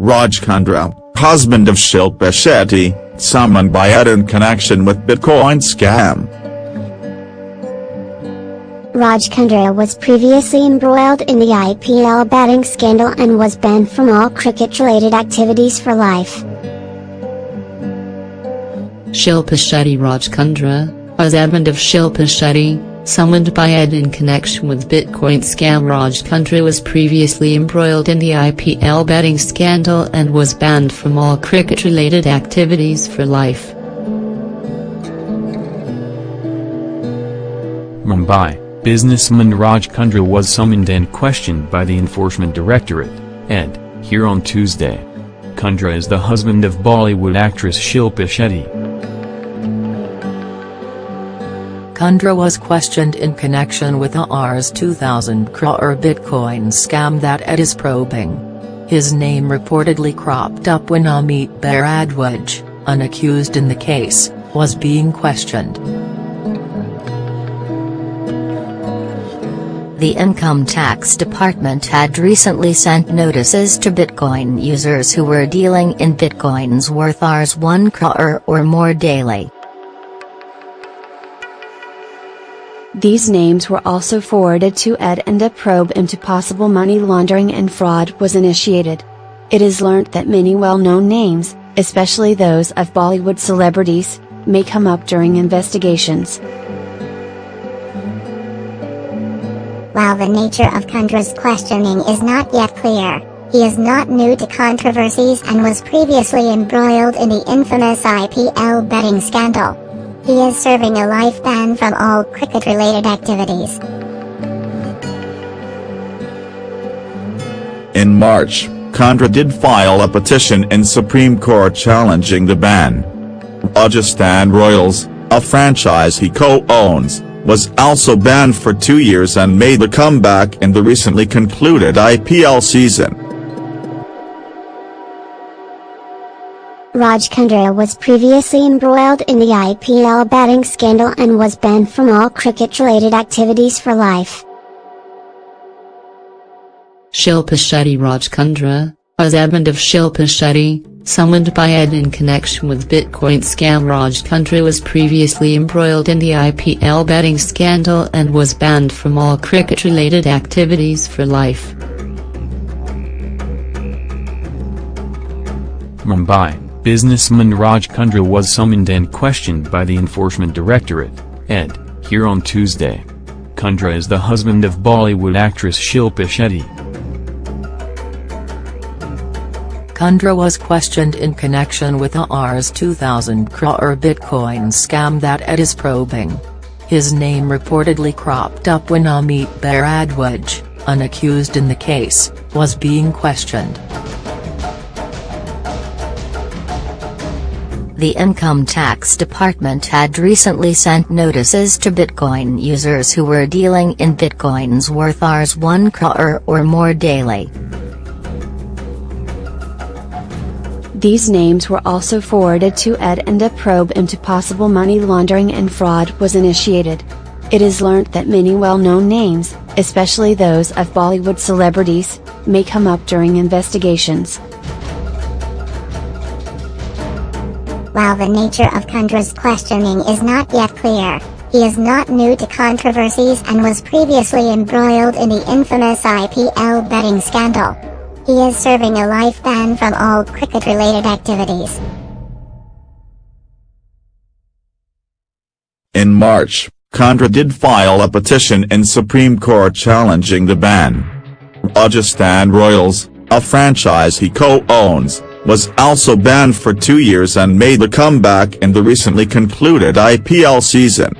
Raj Kundra, husband of Shilpa Shetty, summoned by ED in connection with Bitcoin scam. Raj Kundra was previously embroiled in the IPL betting scandal and was banned from all cricket-related activities for life. Shilpa Shetty Raj Kundra, husband of Shilpa Shetty, summoned by ED in connection with Bitcoin scam Raj Kundra was previously embroiled in the IPL betting scandal and was banned from all cricket-related activities for life. Mumbai, businessman Raj Kundra was summoned and questioned by the Enforcement Directorate, ED, here on Tuesday. Kundra is the husband of Bollywood actress Shilpa Shetty. Kundra was questioned in connection with a Rs 2000 crore Bitcoin scam that ED is probing. His name reportedly cropped up when Amit Bharadwaj, unaccused in the case, was being questioned. The Income Tax Department had recently sent notices to Bitcoin users who were dealing in Bitcoins worth Rs 1 crore or more daily. These names were also forwarded to ED and a probe into possible money laundering and fraud was initiated. It is learnt that many well-known names, especially those of Bollywood celebrities, may come up during investigations. While the nature of Kundra's questioning is not yet clear, he is not new to controversies and was previously embroiled in the infamous IPL betting scandal. He is serving a life ban from all cricket-related activities. In March, Kundra did file a petition in Supreme Court challenging the ban. Rajasthan Royals, a franchise he co-owns, was also banned for two years and made a comeback in the recently concluded IPL season. Raj Kundra was previously embroiled in the IPL betting scandal and was banned from all cricket-related activities for life. Shilpa Shetty Raj Kundra, husband of Shilpa Shetty, summoned by ED in connection with Bitcoin scam Raj Kundra was previously embroiled in the IPL betting scandal and was banned from all cricket-related activities for life. Mumbai Businessman Raj Kundra was summoned and questioned by the Enforcement Directorate, ED, here on Tuesday. Kundra is the husband of Bollywood actress Shilpa Shetty. Kundra was questioned in connection with a Rs 2000 crore Bitcoin scam that ED is probing. His name reportedly cropped up when Amit Bharadwaj, unaccused in the case, was being questioned. The Income Tax Department had recently sent notices to Bitcoin users who were dealing in Bitcoins worth Rs 1 crore or more daily. These names were also forwarded to ED and a probe into possible money laundering and fraud was initiated. It is learnt that many well-known names, especially those of Bollywood celebrities, may come up during investigations. While the nature of Kundra's questioning is not yet clear, he is not new to controversies and was previously embroiled in the infamous IPL betting scandal. He is serving a life ban from all cricket-related activities. In March, Kundra did file a petition in Supreme Court challenging the ban. Rajasthan Royals, a franchise he co-owns, was also banned for two years and made a comeback in the recently concluded IPL season.